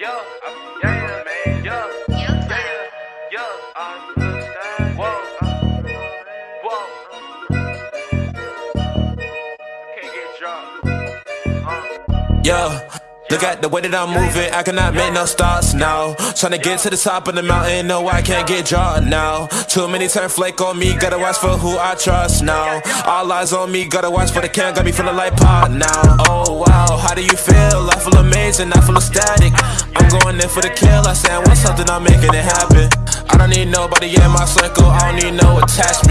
Yeah, yeah, yeah, man, yeah, yeah, yeah, yeah, I understand. Whoa, whoa, can't get dropped. Uh. Yeah. Look at the way that I'm moving, I cannot make no stops now. Tryna get to the top of the mountain, no, I can't get drawn now. Too many turn flake on me, gotta watch for who I trust now. All eyes on me, gotta watch for the can, got me feeling like pot now. Oh wow, how do you feel? I feel amazing, I feel ecstatic. Going in for the kill, I I want something, I'm making it happen. I don't need nobody in my circle, I don't need no attachment.